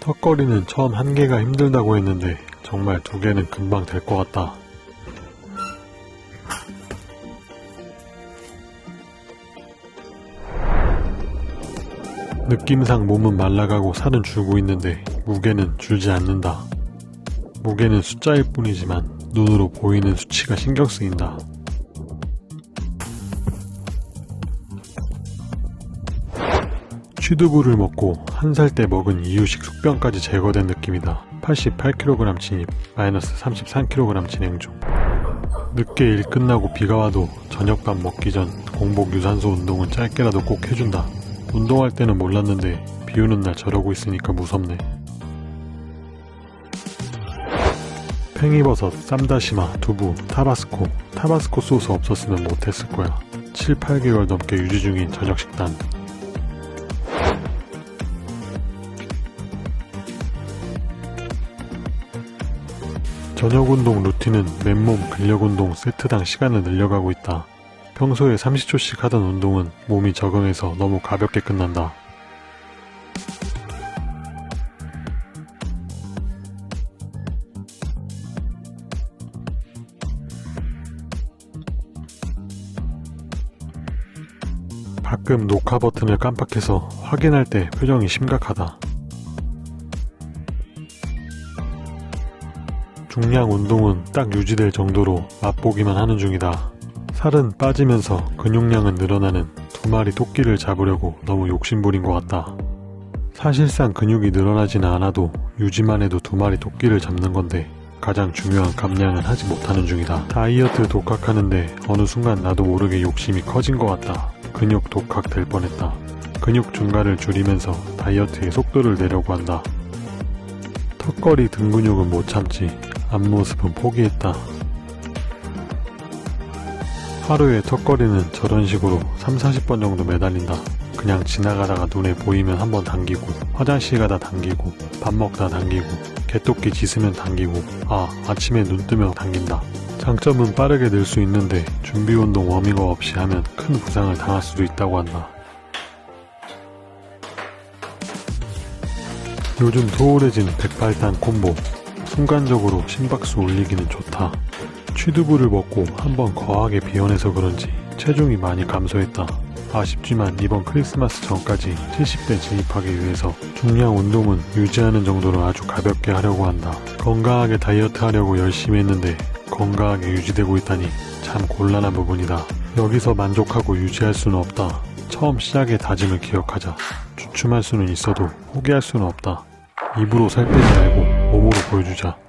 턱걸이는 처음 한 개가 힘들다고 했는데 정말 두 개는 금방 될 것 같다. 느낌상 몸은 말라가고 살은 줄고 있는데 무게는 줄지 않는다. 무게는 숫자일 뿐이지만 눈으로 보이는 수치가 신경 쓰인다. 취두부를 먹고 한 살 때 먹은 이유식 숙변까지 제거된 느낌이다. 88kg 진입, 마이너스 33kg 진행 중. 늦게 일 끝나고 비가 와도 저녁밥 먹기 전 공복 유산소 운동은 짧게라도 꼭 해준다. 운동할 때는 몰랐는데 비 오는 날 저러고 있으니까 무섭네. 팽이버섯, 쌈다시마, 두부, 타바스코. 타바스코 소스 없었으면 못했을 거야. 7, 8개월 넘게 유지 중인 저녁 식단. 저녁 운동 루틴은 맨몸 근력 운동 세트당 시간을 늘려가고 있다. 평소에 30초씩 하던 운동은 몸이 적응해서 너무 가볍게 끝난다. 가끔 녹화 버튼을 깜빡해서 확인할 때 표정이 심각하다. 중량 운동은 딱 유지될 정도로 맛보기만 하는 중이다. 살은 빠지면서 근육량은 늘어나는 두 마리 토끼를 잡으려고 너무 욕심부린 것 같다. 사실상 근육이 늘어나지는 않아도 유지만 해도 두 마리 토끼를 잡는 건데 가장 중요한 감량은 하지 못하는 중이다. 다이어트 독학하는데 어느 순간 나도 모르게 욕심이 커진 것 같다. 근육 독학 될 뻔했다. 근육 증가를 줄이면서 다이어트의 속도를 내려고 한다. 턱걸이 등 근육은 못 참지. 앞모습은 포기했다. 하루에 턱걸이는 저런 식으로 3, 40번 정도 매달린다. 그냥 지나가다가 눈에 보이면 한 번 당기고 화장실 가다 당기고 밥 먹다 당기고 개토끼 짖으면 당기고 아 아침에 눈 뜨면 당긴다. 장점은 빠르게 늘 수 있는데 준비 운동 워밍업 없이 하면 큰 부상을 당할 수도 있다고 한다. 요즘 소홀해진 백발단 콤보 순간적으로 심박수 올리기는 좋다. 취두부를 먹고 한번 거하게 비워내서 그런지 체중이 많이 감소했다. 아쉽지만 이번 크리스마스 전까지 70대 진입하기 위해서 중량 운동은 유지하는 정도로 아주 가볍게 하려고 한다. 건강하게 다이어트 하려고 열심히 했는데 건강하게 유지되고 있다니 참 곤란한 부분이다. 여기서 만족하고 유지할 수는 없다. 처음 시작의 다짐을 기억하자. 주춤할 수는 있어도 포기할 수는 없다. 입으로 살 빼지 말고 몸으로 보여주자.